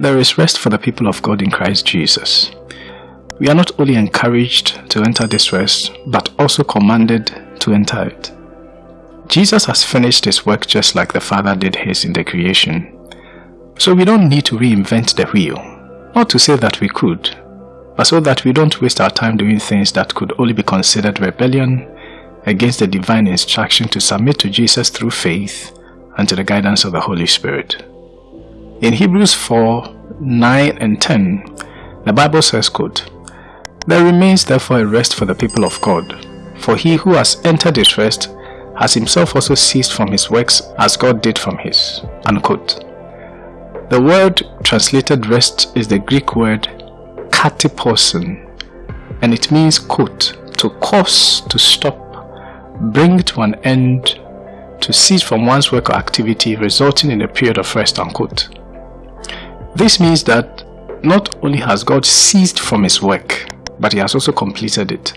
There is rest for the people of God in Christ Jesus. We are not only encouraged to enter this rest, but also commanded to enter it. Jesus has finished his work just like the Father did his in the creation. So we don't need to reinvent the wheel. Not to say that we could, but so that we don't waste our time doing things that could only be considered rebellion against the divine instruction to submit to Jesus through faith and to the guidance of the Holy Spirit. In Hebrews 4, 9 and 10, the Bible says, quote, There remains therefore a rest for the people of God, for he who has entered this rest has himself also ceased from his works as God did from his. Unquote. The word translated rest is the Greek word katiposin, and it means, quote, to cause, to stop, bring to an end, to cease from one's work or activity resulting in a period of rest, unquote. This means that not only has God ceased from his work, but he has also completed it.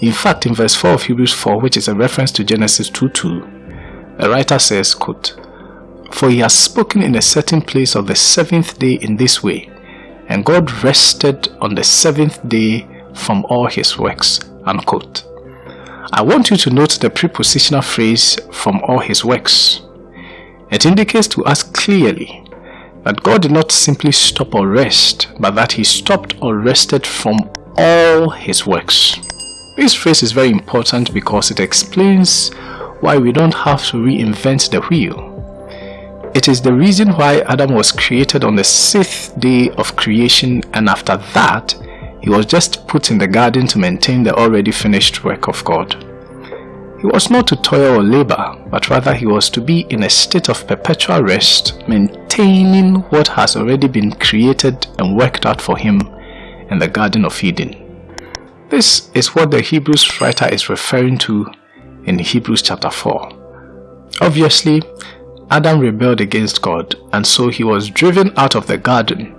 In fact, in verse 4 of Hebrews 4, which is a reference to Genesis 2.2, the writer says, quote, For he has spoken in a certain place of the seventh day in this way, and God rested on the seventh day from all his works. Unquote. I want you to note the prepositional phrase from all his works. It indicates to us clearly that God did not simply stop or rest, but that he stopped or rested from all his works. This phrase is very important because it explains why we don't have to reinvent the wheel. It is the reason why Adam was created on the sixth day of creation and after that, he was just put in the garden to maintain the already finished work of God. He was not to toil or labor, but rather he was to be in a state of perpetual rest, maintaining what has already been created and worked out for him in the Garden of Eden. This is what the Hebrews writer is referring to in Hebrews chapter 4. Obviously, Adam rebelled against God and so he was driven out of the garden.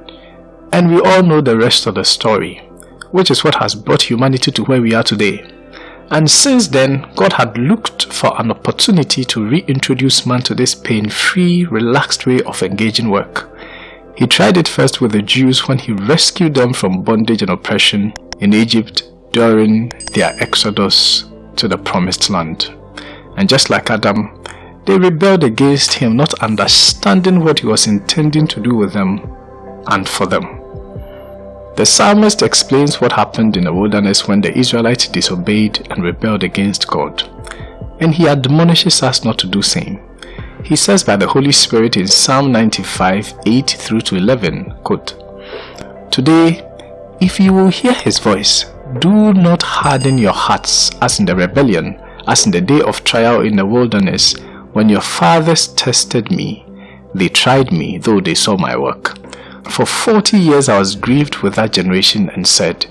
And we all know the rest of the story, which is what has brought humanity to where we are today. And since then, God had looked for an opportunity to reintroduce man to this pain-free, relaxed way of engaging work. He tried it first with the Jews when he rescued them from bondage and oppression in Egypt during their exodus to the promised land. And just like Adam, they rebelled against him not understanding what he was intending to do with them and for them. The psalmist explains what happened in the wilderness when the Israelites disobeyed and rebelled against God, and he admonishes us not to do same. He says by the Holy Spirit in Psalm 95, 8 through to 11, quote, Today, if you will hear his voice, do not harden your hearts as in the rebellion, as in the day of trial in the wilderness, when your fathers tested me. They tried me, though they saw my work. For forty years I was grieved with that generation and said,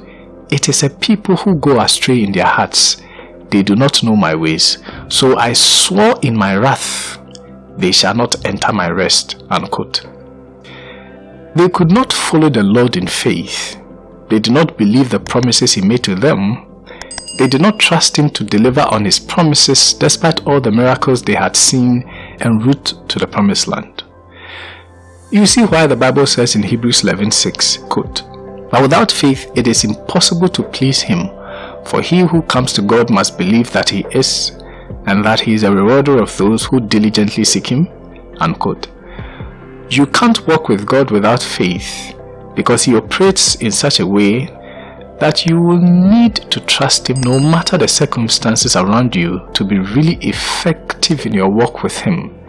It is a people who go astray in their hearts. They do not know my ways. So I swore in my wrath, They shall not enter my rest. Unquote. They could not follow the Lord in faith. They did not believe the promises he made to them. They did not trust him to deliver on his promises despite all the miracles they had seen en route to the promised land. You see why the Bible says in Hebrews 11:6, quote, But without faith it is impossible to please him, for he who comes to God must believe that he is, and that he is a rewarder of those who diligently seek him. Unquote. You can't walk with God without faith, because he operates in such a way that you will need to trust him no matter the circumstances around you to be really effective in your walk with him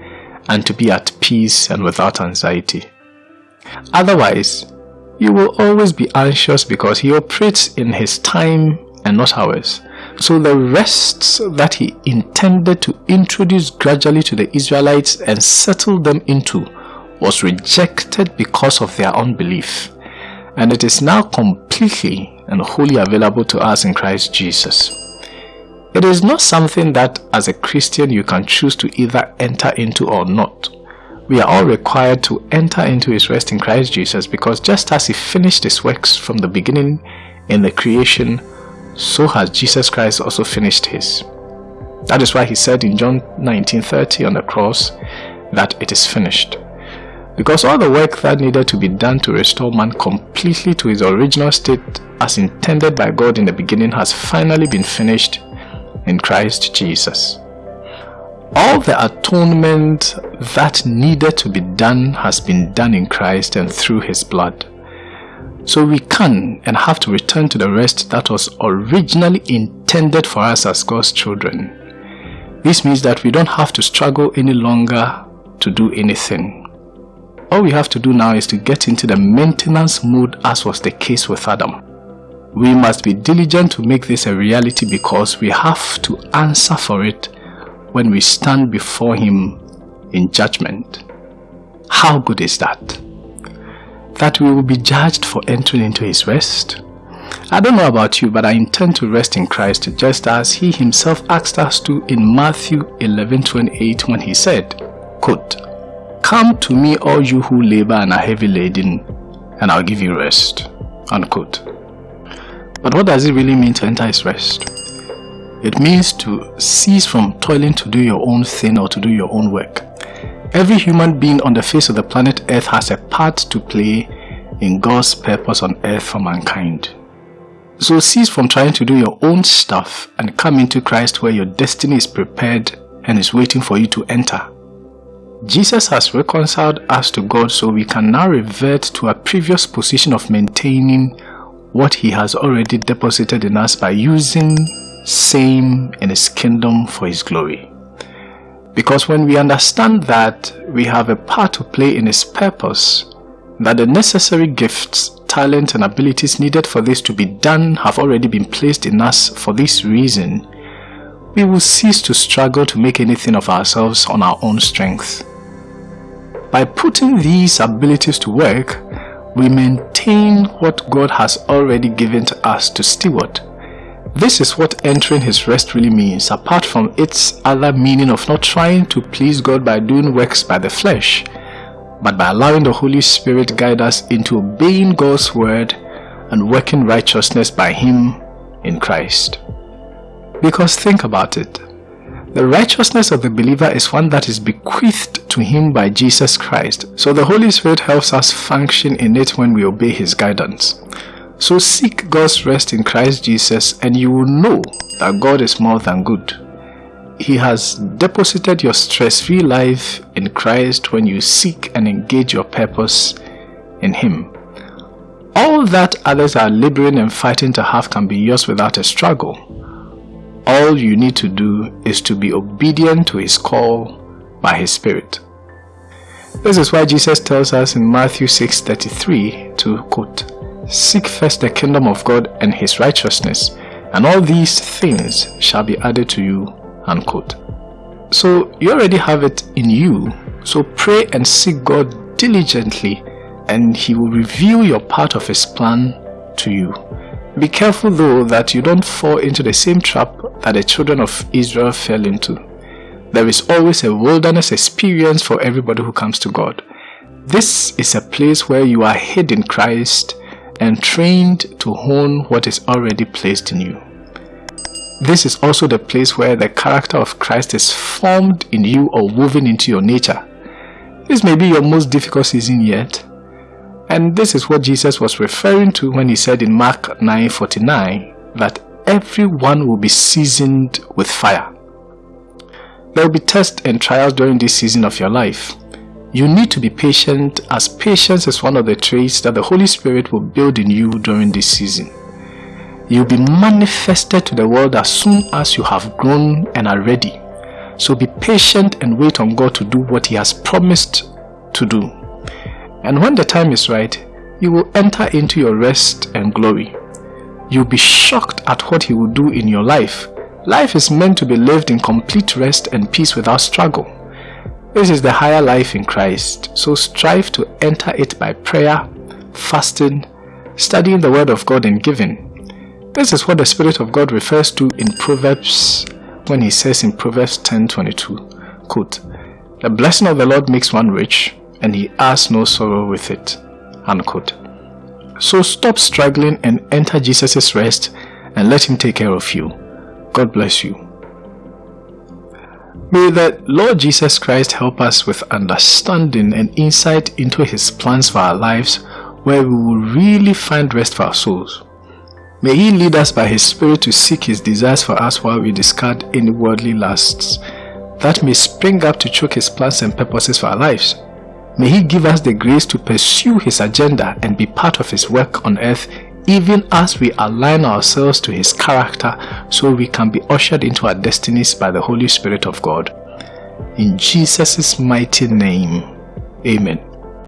and to be at peace and without anxiety. Otherwise, you will always be anxious because he operates in his time and not ours. So the rests that he intended to introduce gradually to the Israelites and settle them into was rejected because of their unbelief. And it is now completely and wholly available to us in Christ Jesus. It is not something that as a Christian you can choose to either enter into or not. We are all required to enter into his rest in Christ Jesus because just as he finished his works from the beginning in the creation, so has Jesus Christ also finished his. That is why he said in John 19:30 on the cross that it is finished. Because all the work that needed to be done to restore man completely to his original state as intended by God in the beginning has finally been finished in Christ Jesus. All the atonement that needed to be done has been done in Christ and through his blood. So we can and have to return to the rest that was originally intended for us as God's children. This means that we don't have to struggle any longer to do anything. All we have to do now is to get into the maintenance mode as was the case with Adam. We must be diligent to make this a reality because we have to answer for it when we stand before Him in judgment. How good is that? That we will be judged for entering into His rest. I don't know about you, but I intend to rest in Christ just as He Himself asked us to in Matthew 11:28 when He said, quote, Come to me all you who labor and are heavy laden, and I'll give you rest. Unquote. But what does it really mean to enter His rest? It means to cease from toiling to do your own thing or to do your own work. Every human being on the face of the planet Earth has a part to play in God's purpose on earth for mankind. So cease from trying to do your own stuff and come into Christ where your destiny is prepared and is waiting for you to enter. Jesus has reconciled us to God so we can now revert to a previous position of maintaining what he has already deposited in us by using same in his kingdom for his glory. Because when we understand that we have a part to play in his purpose, that the necessary gifts, talent and abilities needed for this to be done have already been placed in us for this reason, we will cease to struggle to make anything of ourselves on our own strength. By putting these abilities to work, we maintain what God has already given to us to steward this is what entering his rest really means, apart from its other meaning of not trying to please God by doing works by the flesh, but by allowing the Holy Spirit guide us into obeying God's word and working righteousness by him in Christ. Because think about it. The righteousness of the believer is one that is bequeathed to him by Jesus Christ. So the Holy Spirit helps us function in it when we obey his guidance. So seek God's rest in Christ Jesus and you will know that God is more than good. He has deposited your stress-free life in Christ when you seek and engage your purpose in Him. All that others are laboring and fighting to have can be yours without a struggle. All you need to do is to be obedient to His call by His Spirit. This is why Jesus tells us in Matthew 6.33 to quote, Seek first the kingdom of God and his righteousness, and all these things shall be added to you. Unquote. So you already have it in you. So pray and seek God diligently and he will reveal your part of his plan to you. Be careful though that you don't fall into the same trap that the children of Israel fell into. There is always a wilderness experience for everybody who comes to God. This is a place where you are hid in Christ and trained to hone what is already placed in you. This is also the place where the character of Christ is formed in you or woven into your nature. This may be your most difficult season yet. And this is what Jesus was referring to when he said in Mark 9:49 that everyone will be seasoned with fire. There will be tests and trials during this season of your life. You need to be patient as patience is one of the traits that the Holy Spirit will build in you during this season. You'll be manifested to the world as soon as you have grown and are ready. So be patient and wait on God to do what He has promised to do. And when the time is right, you will enter into your rest and glory. You'll be shocked at what He will do in your life. Life is meant to be lived in complete rest and peace without struggle. This is the higher life in Christ, so strive to enter it by prayer, fasting, studying the Word of God and giving. This is what the Spirit of God refers to in Proverbs when he says in Proverbs 10.22, quote, The blessing of the Lord makes one rich, and he has no sorrow with it. Unquote. So stop struggling and enter Jesus' rest and let him take care of you. God bless you. May the Lord Jesus Christ help us with understanding and insight into His plans for our lives where we will really find rest for our souls. May He lead us by His Spirit to seek His desires for us while we discard any worldly lusts that may spring up to choke His plans and purposes for our lives. May He give us the grace to pursue His agenda and be part of His work on earth even as we align ourselves to His character so we can be ushered into our destinies by the Holy Spirit of God. In Jesus' mighty name, Amen.